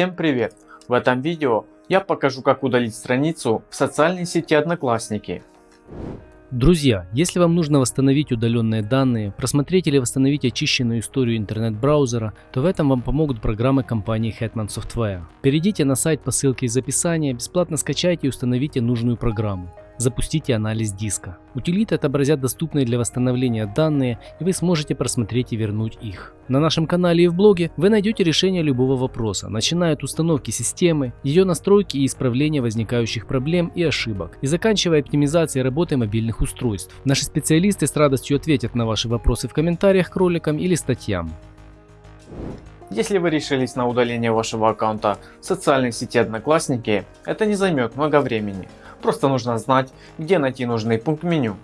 Всем привет! В этом видео я покажу как удалить страницу в социальной сети Одноклассники. Друзья, если вам нужно восстановить удаленные данные, просмотреть или восстановить очищенную историю интернет-браузера, то в этом вам помогут программы компании Hetman Software. Перейдите на сайт по ссылке из описания, бесплатно скачайте и установите нужную программу запустите анализ диска. Утилиты отобразят доступные для восстановления данные и вы сможете просмотреть и вернуть их. На нашем канале и в блоге вы найдете решение любого вопроса, начиная от установки системы, ее настройки и исправления возникающих проблем и ошибок, и заканчивая оптимизацией работы мобильных устройств. Наши специалисты с радостью ответят на ваши вопросы в комментариях к роликам или статьям. Если вы решились на удаление вашего аккаунта в социальной сети Одноклассники, это не займет много времени. Просто нужно знать, где найти нужный пункт меню.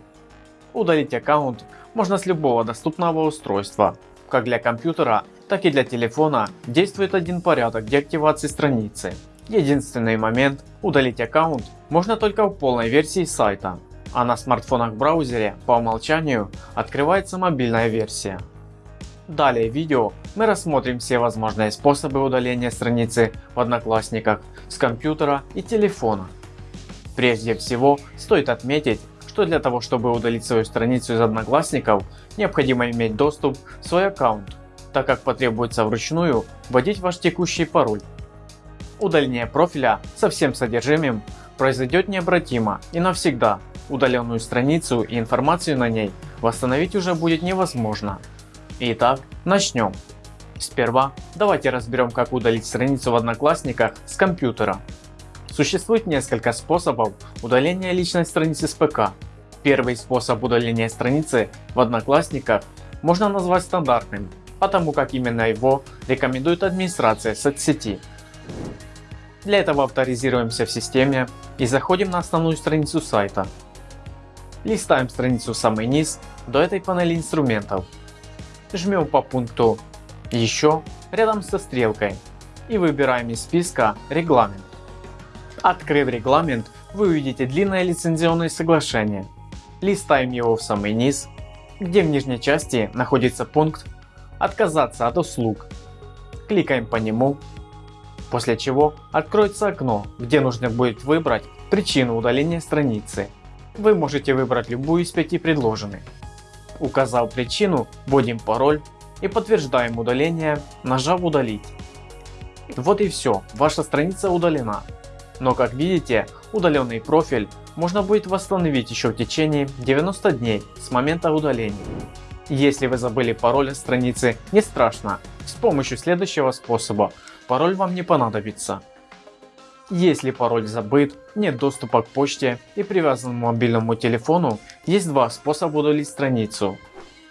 Удалить аккаунт можно с любого доступного устройства. Как для компьютера, так и для телефона действует один порядок деактивации страницы. Единственный момент – удалить аккаунт можно только в полной версии сайта, а на смартфонах в браузере по умолчанию открывается мобильная версия. Далее в видео мы рассмотрим все возможные способы удаления страницы в Одноклассниках с компьютера и телефона. Прежде всего, стоит отметить, что для того чтобы удалить свою страницу из Одноклассников, необходимо иметь доступ в свой аккаунт, так как потребуется вручную вводить ваш текущий пароль. Удаление профиля со всем содержимым произойдет необратимо и навсегда. Удаленную страницу и информацию на ней восстановить уже будет невозможно. Итак, начнем. Сперва давайте разберем как удалить страницу в Одноклассниках с компьютера. Существует несколько способов удаления личной страницы с ПК. Первый способ удаления страницы в Одноклассниках можно назвать стандартным, потому как именно его рекомендует администрация соцсети. Для этого авторизируемся в системе и заходим на основную страницу сайта. Листаем страницу в самый низ до этой панели инструментов. Жмем по пункту «Еще» рядом со стрелкой и выбираем из списка «Регламент». Открыв регламент, вы увидите длинное лицензионное соглашение. Листаем его в самый низ, где в нижней части находится пункт «Отказаться от услуг». Кликаем по нему, после чего откроется окно, где нужно будет выбрать причину удаления страницы. Вы можете выбрать любую из пяти предложенных. Указав причину, вводим пароль и подтверждаем удаление, нажав удалить. Вот и все, ваша страница удалена. Но как видите, удаленный профиль можно будет восстановить еще в течение 90 дней с момента удаления. Если вы забыли пароль от страницы, не страшно, с помощью следующего способа пароль вам не понадобится. Если пароль забыт, нет доступа к почте и привязанному мобильному телефону, есть два способа удалить страницу.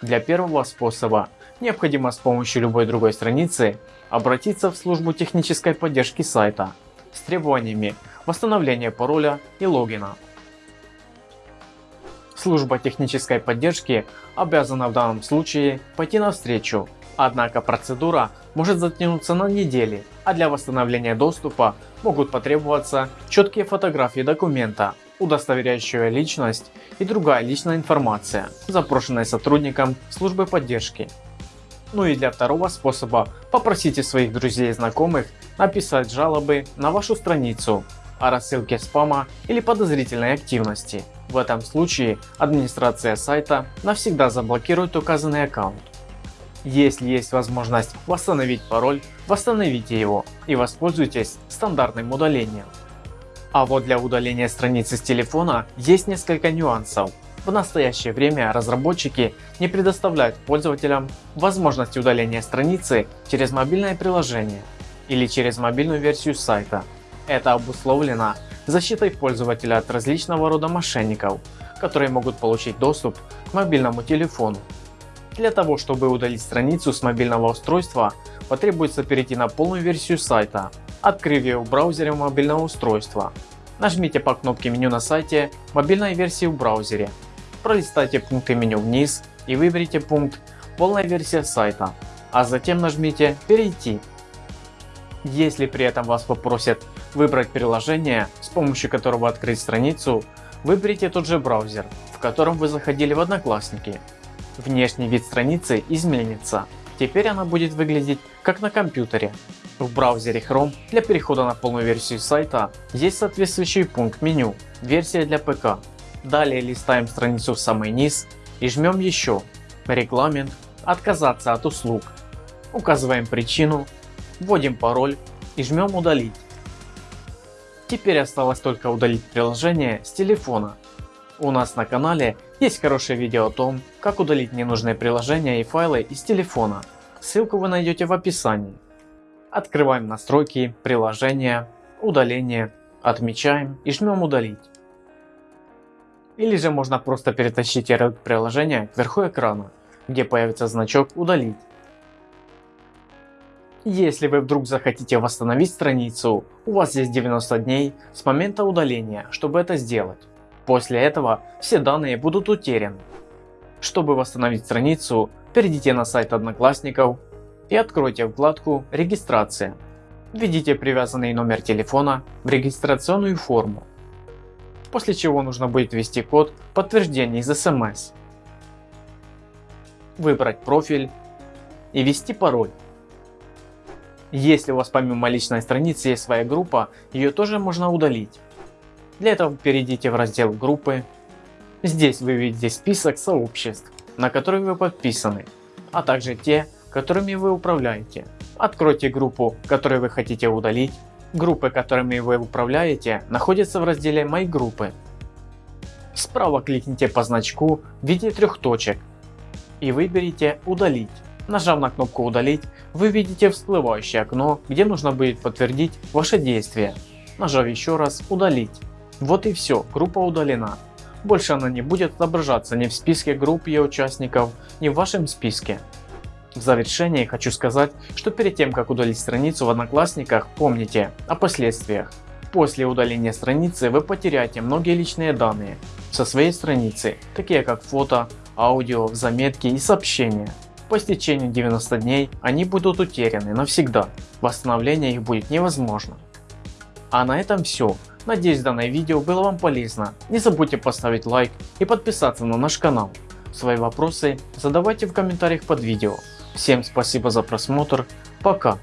Для первого способа необходимо с помощью любой другой страницы обратиться в службу технической поддержки сайта с требованиями восстановления пароля и логина. Служба технической поддержки обязана в данном случае пойти навстречу, однако процедура может затянуться на недели, а для восстановления доступа могут потребоваться четкие фотографии документа, удостоверяющие личность и другая личная информация, запрошенная сотрудником службы поддержки. Ну и для второго способа попросите своих друзей и знакомых написать жалобы на вашу страницу о рассылке спама или подозрительной активности. В этом случае администрация сайта навсегда заблокирует указанный аккаунт. Если есть возможность восстановить пароль, восстановите его и воспользуйтесь стандартным удалением. А вот для удаления страницы с телефона есть несколько нюансов. В настоящее время разработчики не предоставляют пользователям возможности удаления страницы через мобильное приложение или через мобильную версию сайта. Это обусловлено защитой пользователя от различного рода мошенников, которые могут получить доступ к мобильному телефону. Для того чтобы удалить страницу с мобильного устройства потребуется перейти на полную версию сайта, открыв ее в браузере мобильного устройства. Нажмите по кнопке меню на сайте мобильной версии в браузере пролистайте пункты меню вниз и выберите пункт «Полная версия сайта», а затем нажмите «Перейти». Если при этом вас попросят выбрать приложение, с помощью которого открыть страницу, выберите тот же браузер, в котором вы заходили в Одноклассники. Внешний вид страницы изменится, теперь она будет выглядеть как на компьютере. В браузере Chrome для перехода на полную версию сайта есть соответствующий пункт меню «Версия для ПК». Далее листаем страницу в самый низ и жмем еще «Регламент», «Отказаться от услуг». Указываем причину, вводим пароль и жмем «Удалить». Теперь осталось только удалить приложение с телефона. У нас на канале есть хорошее видео о том, как удалить ненужные приложения и файлы из телефона. Ссылку вы найдете в описании. Открываем настройки, приложения, удаление, отмечаем и жмем удалить. Или же можно просто перетащить ярлык приложения кверху экрана, где появится значок удалить. Если вы вдруг захотите восстановить страницу, у вас есть 90 дней с момента удаления, чтобы это сделать. После этого все данные будут утеряны. Чтобы восстановить страницу, перейдите на сайт Одноклассников и откройте вкладку «Регистрация». Введите привязанный номер телефона в регистрационную форму, после чего нужно будет ввести код подтверждения из SMS, выбрать профиль и ввести пароль. Если у вас помимо личной страницы есть своя группа, ее тоже можно удалить. Для этого перейдите в раздел группы. Здесь вы видите список сообществ, на которые вы подписаны, а также те, которыми вы управляете. Откройте группу, которую вы хотите удалить. Группы, которыми вы управляете, находятся в разделе «Мои группы». Справа кликните по значку в виде трех точек и выберите «Удалить». Нажав на кнопку «Удалить», вы видите всплывающее окно, где нужно будет подтвердить ваше действие. Нажав еще раз «Удалить». Вот и все, группа удалена. Больше она не будет отображаться ни в списке групп ее участников, ни в вашем списке. В завершение хочу сказать, что перед тем как удалить страницу в Одноклассниках, помните о последствиях. После удаления страницы вы потеряете многие личные данные со своей страницы, такие как фото, аудио, заметки и сообщения. По истечению 90 дней они будут утеряны навсегда, восстановление их будет невозможно. А на этом все. Надеюсь данное видео было вам полезно. Не забудьте поставить лайк и подписаться на наш канал. Свои вопросы задавайте в комментариях под видео. Всем спасибо за просмотр. Пока.